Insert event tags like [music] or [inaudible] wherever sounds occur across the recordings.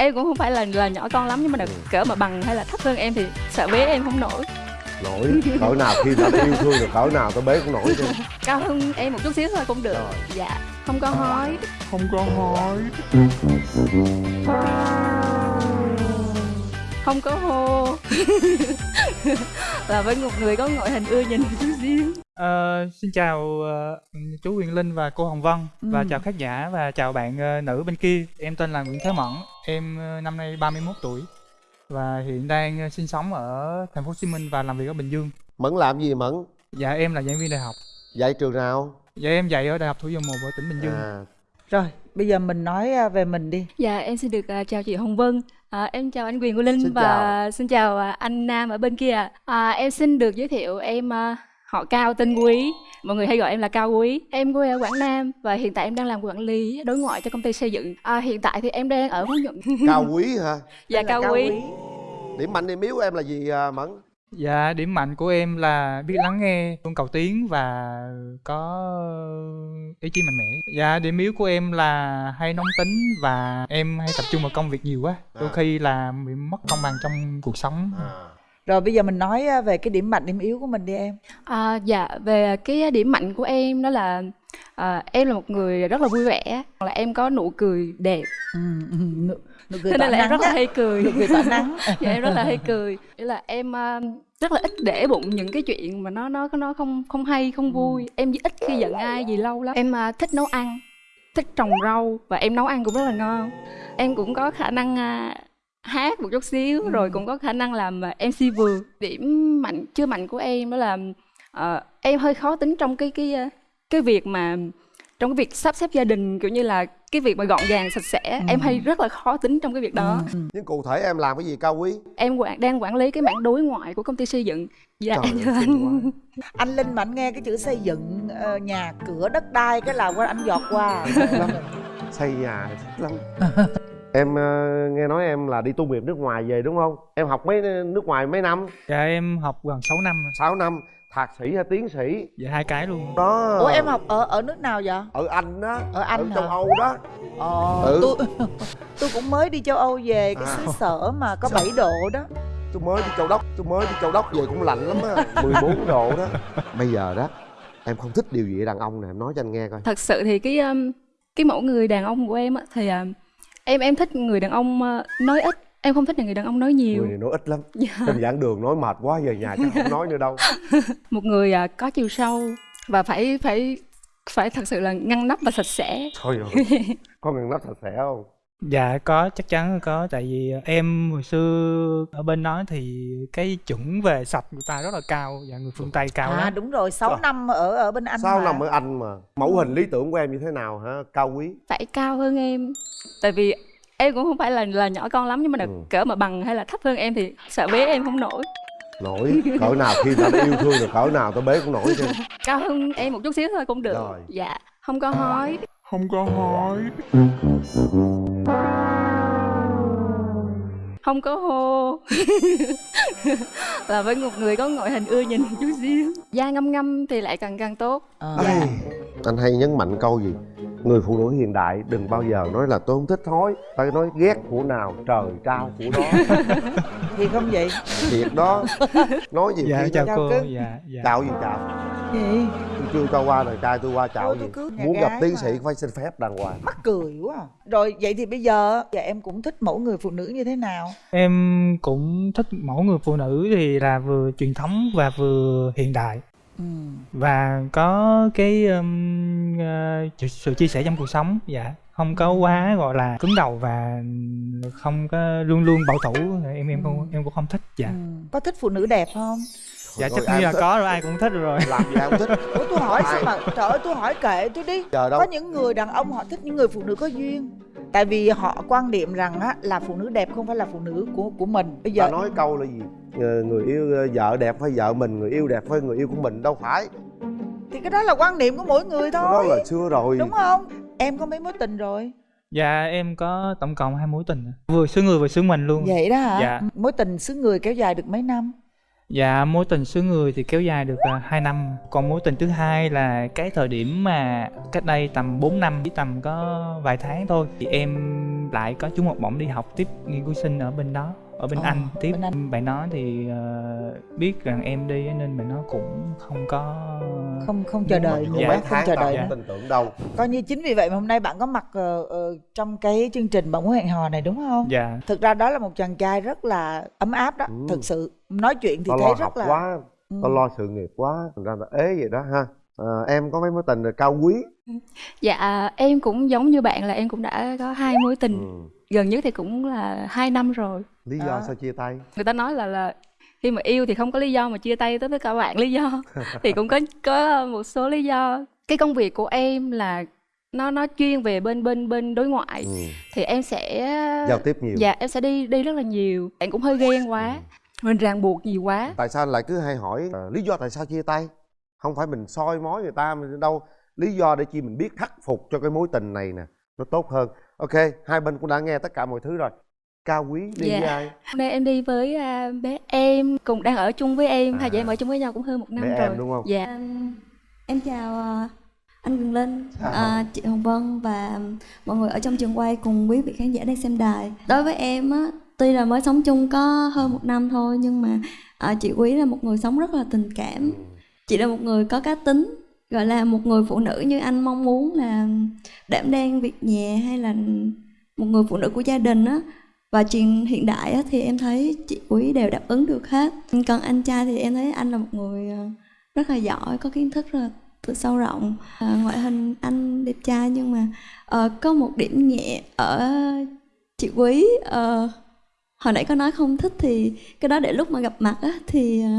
em cũng không phải là là nhỏ con lắm nhưng mà được Ừ. cỡ mà bằng hay là thấp hơn em thì sợ bế em không nổi. Nổi cỡ nào khi đã yêu thương được cỡ nào tao bế cũng nổi chứ [laughs] cao hơn em một chút xíu thôi cũng được. Rồi. dạ không có hói. Không có hỏi không có hô [laughs] và với một người có ngoại hình ưa nhìn chút xíu Ờ, xin chào ờ, chú Quyền Linh và cô Hồng Vân và Ừ. chào khán giả và chào bạn ờ, nữ bên kia. Em tên là Nguyễn Thế Mẫn, em ờ, năm nay 31 tuổi và hiện đang ờ, sinh sống ở thành phố Hồ Chí Minh và làm việc ở Bình Dương. mẫn làm gì mẫn Dạ em là giảng viên đại học. dạy trường nào Dạ em dạy ở Đại học Thủ dầu Một ở tỉnh Bình Dương. à Rồi, bây giờ mình nói về mình đi. dạ em xin được à, chào chị Hồng Vân à, em chào anh Quyền của Linh Xin và xin chào à, anh Nam ở bên kia à, em xin được giới thiệu em à, họ Cao tên Quý. Mọi người hay gọi em là Cao Quý. Em quê ở Quảng Nam và hiện tại em đang làm quản lý đối ngoại cho công ty xây dựng. À, hiện tại thì em đang ở Phú Nhuận. Cao quý hả? Dạ là Cao, Quý. Điểm mạnh điểm yếu của em là gì à, mẫn Dạ điểm mạnh của em là biết lắng nghe, luôn cầu tiến và có ý chí mạnh mẽ. Dạ điểm yếu của em là hay nóng tính và em hay tập trung vào công việc nhiều quá. Đôi À. khi là bị mất cân bằng trong cuộc sống. à. Rồi bây giờ mình nói à, về cái điểm mạnh, điểm yếu của mình đi em. À, dạ về cái điểm mạnh của em đó là à, em là một người rất là vui vẻ là em có nụ cười đẹp Ừ, ừ, nụ, cười nên là em rất là á. hay cười. Nụ cười tỏa nắng. [laughs] dạ em rất là hay cười. Nghĩa là em à, rất là ít để bụng những cái chuyện mà nó nó nó không không hay không vui. Em ít khi giận ai gì lâu lắm. Em à, thích nấu ăn thích trồng rau và em nấu ăn cũng rất là ngon. Em cũng có khả năng à, hát một chút xíu rồi cũng có khả năng làm MC vừa. Điểm mạnh chưa mạnh của em đó là ờ, em hơi khó tính trong cái cái cái việc mà trong cái việc sắp xếp gia đình kiểu như là cái việc mà gọn gàng sạch sẽ em hay rất là khó tính trong cái việc đó. Ừ, ừ. nhưng cụ thể em làm cái gì cao quý? Em quản đang quản lý cái mảng đối ngoại của công ty xây dựng. Dạ. Trời thưa xinh anh [laughs] Anh Linh mà anh nghe cái chữ xây dựng ờ, nhà cửa đất đai cái là qua anh giọt qua. xây nhà thích lắm [laughs] em ờ, nghe nói em là đi tu nghiệp nước ngoài về đúng không em học mấy nước ngoài mấy năm Dạ em học gần 6 năm. 6 năm thạc sĩ hay tiến sĩ Dạ hai cái luôn. đó Ủa em học ở ở nước nào vậy? ở anh đó Ở Anh ở hả? châu âu đó Ờ, Ừ. tôi [laughs] tôi cũng mới đi châu Âu về cái À. xứ sở mà có 7 độ đó. tôi mới đi châu đốc tôi mới đi châu đốc về cũng lạnh lắm á [laughs] 14 độ đó [laughs] bây giờ đó em không thích điều gì ở đàn ông nè em nói cho anh nghe coi thật sự thì cái cái mẫu người đàn ông của em á, thì em em thích người đàn ông uh, nói ít. Em không thích là người đàn ông nói nhiều. Người này nói ít lắm. [laughs] Dạ. trên giảng đường nói mệt quá về nhà chắc không nói nữa đâu. [laughs] Một người uh, có chiều sâu và phải phải phải thật sự là ngăn nắp và sạch sẽ. Thôi rồi. [laughs] Có ngăn nắp sạch sẽ không Dạ có chắc chắn là có tại vì em hồi xưa ở bên đó thì cái chuẩn về sạch người ta rất là cao và người phương Tây cao À lắm. đúng rồi, 6 Trời. năm ở ở bên Anh sao mà. nằm ở anh mà mẫu hình lý tưởng của em như thế nào hả cao quý phải cao hơn em tại vì em cũng không phải là là nhỏ con lắm nhưng mà được Ừ. cỡ mà bằng hay là thấp hơn em thì sợ bế em không nổi nổi cỡ nào khi đã yêu thương được cỡ nào tao bế cũng nổi chứ cao hơn em một chút xíu thôi cũng được Rồi. dạ không có hói Không có hỏi. Không có hô. Và với một người có ngoại hình ưa nhìn một chút xíu. Da ngâm ngâm thì lại càng càng tốt. Ờ. Ai, anh hay nhấn mạnh câu gì người phụ nữ hiện đại đừng bao giờ nói là tôi không thích hói phải nói ghét của nào trời trao của đó [laughs] Thì không vậy? thiệt đó nói gì Dạ khi chào chào cô. cưng. Dạ dạ. chào gì chào Gì? tôi chưa cho qua đời trai tôi qua chào gì cứ muốn gặp tiến mà. sĩ phải xin phép đàng hoàng Mắc cười quá à. Rồi vậy thì bây giờ dạ em cũng thích mẫu người phụ nữ như thế nào? Em cũng thích mẫu người phụ nữ thì là vừa truyền thống và vừa hiện đại Và có cái um, ờ, sự chia sẻ trong cuộc sống dạ không có quá gọi là cứng đầu và không có luôn luôn bảo thủ em em không em cũng không thích dạ Ừ. Có thích phụ nữ đẹp không? dạ Thôi, chắc ai như là thích. có rồi ai cũng thích rồi làm gì ai không thích Ủa tôi hỏi sao mà trời ơi tôi hỏi kệ tôi đi. đâu Có những người đàn ông họ thích những người phụ nữ có duyên. Tại vì họ quan niệm rằng á là phụ nữ đẹp không phải là phụ nữ của của mình. Bây giờ ta nói câu là gì Ờ, người yêu ờ, vợ đẹp phải vợ mình người yêu đẹp phải người yêu của mình đâu phải thì cái đó là quan niệm của mỗi người cái đó thôi. là xưa rồi Đúng không? Em có mấy mối tình rồi? dạ em có tổng cộng hai mối tình vừa xứ người vừa xứ mình luôn Vậy đó hả? Dạ. Mối tình xứ người kéo dài được mấy năm? Dạ mối tình xứ người thì kéo dài được à, uh, 2 năm. Còn mối tình thứ hai là cái thời điểm mà cách đây tầm 4 năm Chỉ tầm có vài tháng thôi Thì em lại có trúng học bổng đi học tiếp nghiên cứu sinh ở bên đó ở bên Ờ, anh. tiếp bên Anh. bạn đó thì ờ, biết rằng em đi á, nên bạn nó cũng không có không không chờ đợi nữa mấy không chờ đợi tin tưởng đâu coi như chính vì vậy mà hôm nay bạn có mặt ờ, ờ, trong cái chương trình bạn muốn hẹn hò này đúng không? Dạ. Thực ra đó là một chàng trai rất là ấm áp đó Ừ. thực sự. Nói chuyện thì tao thấy lo rất học là quá Ừ. tao lo sự nghiệp quá thành ra là ế vậy đó ha. À, em có mấy mối tình rồi cao quý. Dạ em cũng giống như bạn là em cũng đã có hai mối tình. Ừ. gần nhất thì cũng là hai năm rồi lý do Đó. sao chia tay? Người ta nói là là khi mà yêu thì không có lý do mà chia tay tới tất cả bạn lý do [laughs] thì cũng có có một số lý do. Cái công việc của em là nó nó chuyên về bên bên bên đối ngoại. Ừ. thì em sẽ giao tiếp nhiều. Dạ em sẽ đi đi rất là nhiều. Bạn cũng hơi ghen quá mình ràng buộc nhiều quá. Tại sao lại cứ hay hỏi ờ, lý do tại sao chia tay? Không phải mình soi mói người ta mình đâu. Lý do để chi mình biết khắc phục cho cái mối tình này nè nó tốt hơn. Ok hai bên cũng đã nghe tất cả mọi thứ rồi cao quý đi Dạ. với ai hôm nay em đi với à, bé em cùng đang ở chung với em hai À. chị em ở chung với nhau cũng hơn một năm Bé rồi em đúng không? dạ Em, em chào ờ, anh Quyền Linh, Chào. ờ, chị Hồng Vân và mọi người ở trong trường quay cùng quý vị khán giả đang xem đài. Đối với em á, tuy là mới sống chung có hơn một năm thôi nhưng mà ờ, chị Quý là một người sống rất là tình cảm. Chị là một người có cá tính, gọi là một người phụ nữ như anh mong muốn là đảm đang việc nhà hay là một người phụ nữ của gia đình á. Và chuyện hiện đại thì em thấy chị Quý đều đáp ứng được hết. Còn anh trai thì em thấy anh là một người ờ, rất là giỏi có kiến thức rất là tự sâu rộng à, ngoại hình anh đẹp trai nhưng mà ờ, có một điểm nhẹ ở chị quý ờ, hồi nãy có nói không thích thì cái đó để lúc mà gặp mặt á thì [laughs]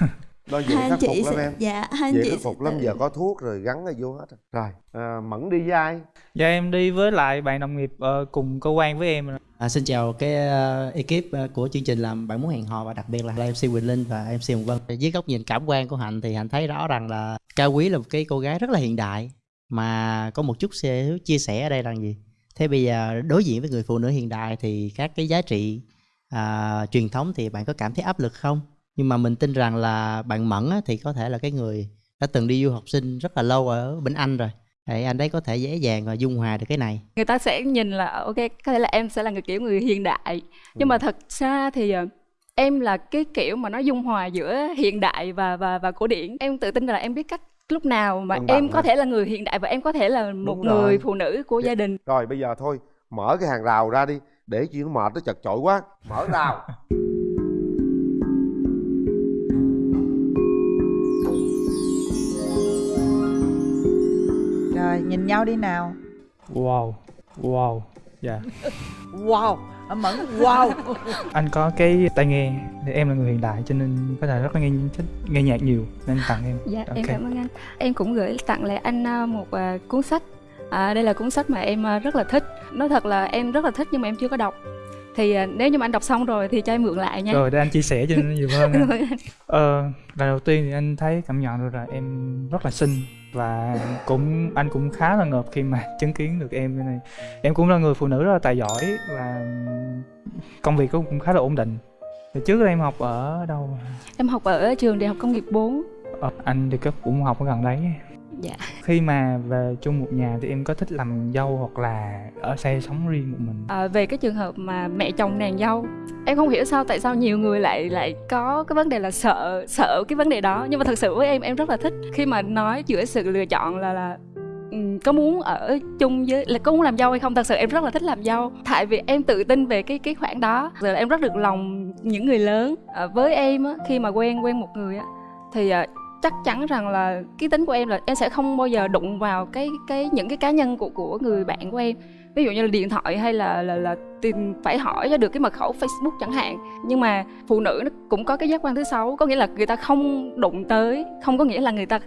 [laughs] đó dễ hai khắc chị phục lắm em dạ hai anh dễ chị khắc sẽ phục lắm giờ có thuốc rồi gắn ở vô hết rồi. rồi à, mẫn đi với ai dạ em đi với lại bạn đồng nghiệp ờ, cùng cơ quan với em À, xin chào cái uh, ekip uh, của chương trình làm bạn muốn hẹn hò và đặc biệt là MC Quỳnh Linh và MC Hồng Vân. Dưới góc nhìn cảm quan của Hạnh thì Hạnh thấy rõ rằng là Cao Quý là một cái cô gái rất là hiện đại mà có một chút chia sẻ ở đây là gì? Thế bây giờ đối diện với người phụ nữ hiện đại thì các cái giá trị à, truyền thống thì bạn có cảm thấy áp lực không? Nhưng mà mình tin rằng là bạn Mẫn á, thì có thể là cái người đã từng đi du học sinh rất là lâu ở bên Anh rồi. Thì anh đấy có thể dễ dàng và dung hòa được cái này. người ta sẽ nhìn là ok có thể là em sẽ là người kiểu người hiện đại nhưng mà thật ra thì ờ, em là cái kiểu mà nó dung hòa giữa hiện đại và và và cổ điển em tự tin là em biết cách lúc nào mà bằng em có ha. thể là người hiện đại và em có thể là một Đúng rồi. người phụ nữ của Dạ. gia đình rồi bây giờ thôi mở cái hàng rào ra đi để chuyện nó mệt nó chật chội quá mở rào [laughs] rồi nhìn nhau đi nào. Wow wow dạ. Wow anh mẫn wow. Anh có cái tai nghe để em là người hiện đại cho nên có thể rất là nghe thích nghe nhạc nhiều nên tặng em. Dạ em Ok. cảm ơn anh. Em cũng gửi tặng lại anh à, một à, cuốn sách. À, đây là cuốn sách mà em à, rất là thích. Nói thật là em rất là thích nhưng mà em chưa có đọc thì à, nếu như mà anh đọc xong rồi thì cho em mượn lại nha. Rồi để anh chia sẻ cho nhiều hơn [laughs] ờ lần đầu tiên thì anh thấy cảm nhận được là em rất là xinh và cũng anh cũng khá là ngợp khi mà [laughs] chứng kiến được em như này. Em cũng là người phụ nữ rất là tài giỏi và công việc cũng khá là ổn định. Hồi trước em học ở đâu? Em học ở trường đại học công nghiệp 4 ờ, anh thì cấp cũng học ở gần đấy dạ. Khi mà về chung một nhà thì em có thích làm dâu hoặc là ở xe sống riêng một mình? À, về cái trường hợp mà mẹ chồng nàng dâu em không hiểu sao tại sao nhiều người lại lại có cái vấn đề là sợ sợ cái vấn đề đó. Nhưng mà thật sự với em em rất là thích. Khi mà nói giữa sự lựa chọn là là ừm, có muốn ở chung với là có muốn làm dâu hay không thật sự em rất là thích làm dâu. Tại vì em tự tin về cái cái khoản đó. Rồi em rất được lòng những người lớn. À, với em á, khi mà quen quen một người á thì à, chắc chắn rằng là cái tính của em là em sẽ không bao giờ đụng vào cái cái, những cái cá nhân của của người bạn của em. Ví dụ như là điện thoại hay là là là tìm, phải hỏi cho được cái mật khẩu Facebook chẳng hạn. Nhưng mà phụ nữ nó cũng có cái giác quan thứ sáu, có nghĩa là người ta không đụng tới, không có nghĩa là người ta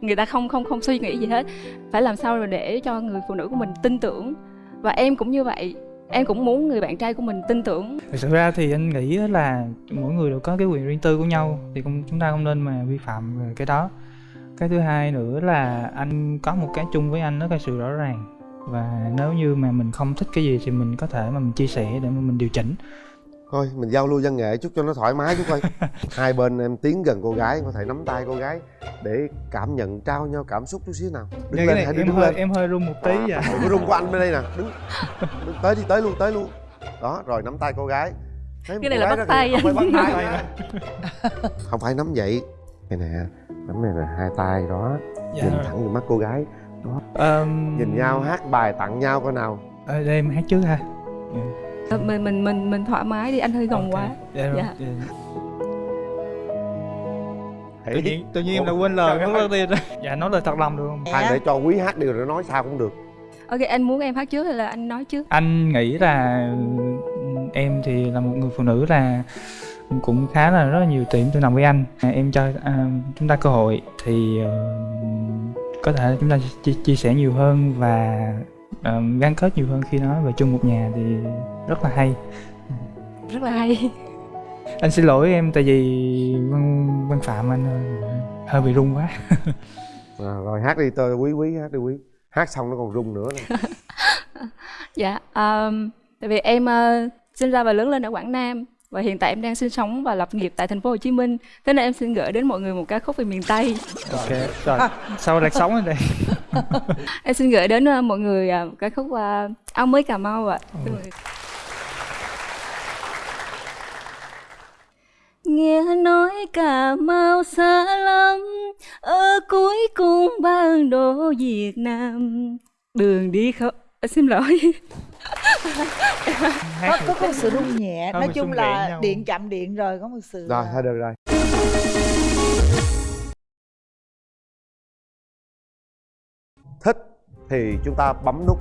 người ta không không không suy nghĩ gì hết. Phải làm sao rồi để cho người phụ nữ của mình tin tưởng? Và em cũng như vậy em cũng muốn người bạn trai của mình tin tưởng. Thực sự ra thì anh nghĩ là mỗi người đều có cái quyền riêng tư của nhau, thì cũng, chúng ta không nên mà vi phạm về cái đó. Cái thứ hai nữa là anh có một cái chung với anh đó là sự rõ ràng. Và nếu như mà mình không thích cái gì thì mình có thể mà mình chia sẻ để mà mình điều chỉnh thôi mình giao lưu văn nghệ chút cho nó thoải mái chút coi [laughs] hai bên em tiến gần cô gái có thể nắm tay cô gái để cảm nhận trao nhau cảm xúc chút xíu nào. Đứng Dạ, lên này hãy em đứng hơi lên em hơi run một tí dạ Đừng có rung của anh bên đây nè. Đứng, [laughs] đứng tới đi tới luôn tới luôn. Đó rồi nắm tay cô gái. Thấy Cái này cô là gái bắt đó tay. không phải bắt tay. [laughs] Không phải nắm vậy. Đây nè nắm này là hai tay đó. Dạ. Nhìn thẳng vào mắt cô gái. Ờm, nhìn nhau hát bài tặng nhau coi nào. Ờ, để em hát trước ha. Ờ, mình mình mình mình thoải mái đi anh hơi gồng Ok. quá dạ, rồi. Dạ. Dạ. tự nhiên tự nhiên em đã quên lời ơi. đầu tiên dạ nói lời thật lòng được không thằng để cho quý hát điều rồi nói sao cũng được ok anh muốn em hát trước hay là anh nói trước anh nghĩ là em thì là một người phụ nữ là cũng khá là rất là nhiều điểm tương đồng với anh À, em cho à, chúng ta cơ hội thì ờ, có thể chúng ta chia, chia sẻ nhiều hơn và ờ, gắn kết nhiều hơn khi nói về chung một nhà thì rất là hay. Rất là hay. [laughs] Anh xin lỗi em tại vì văn văn phạm anh ờ, hơi bị run quá. [laughs] À, rồi hát đi tôi quý quý hát đi quý. Hát xong nó còn rung nữa nè. [laughs] dạ um, tại vì em ờ, sinh ra và lớn lên ở quảng nam và hiện tại em đang sinh sống và lập nghiệp tại thành phố Hồ Chí Minh. Thế nên em xin gửi đến mọi người một ca khúc về miền Tây. Ok rồi. Sau lạc sống ở đây [laughs] em xin gửi đến ờ, mọi người ờ, ca khúc ờ, áo mới Cà Mau ạ. Mời. Nghe nói Cà Mau xa lắm Ở cuối cung bản đồ Việt Nam. Đường đi không... À, xin lỗi. Có, có, một sự rung nhẹ nói chung là điện chạm điện rồi có một sự rồi thôi được rồi thích thì chúng ta bấm nút.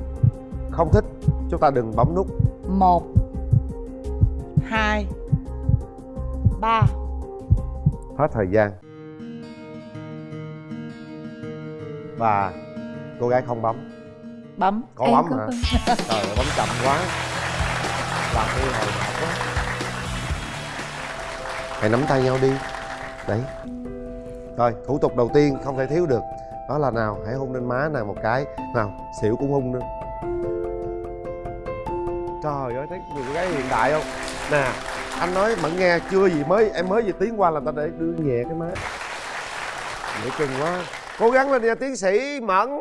Không thích chúng ta đừng bấm nút. Một hai ba. Hết thời gian. Và cô gái không bấm. Bấm. Có Em bấm hả? bấm. [laughs] trời ơi bấm chậm quá. Làm tôi hồi hộp quá. Hãy nắm tay nhau đi. Đấy. Rồi thủ tục đầu tiên không thể thiếu được đó là nào? Hãy hôn lên má nàng một cái. Nào, xỉu cũng hôn nữa. Trời ơi, thấy người gái hiện đại không? Nè, anh nói mẫn nghe chưa gì mới, em mới vừa tiến qua là ta để đưa nhẹ cái má. Dễ chừng quá. Cố gắng lên nha, tiến sĩ mẫn.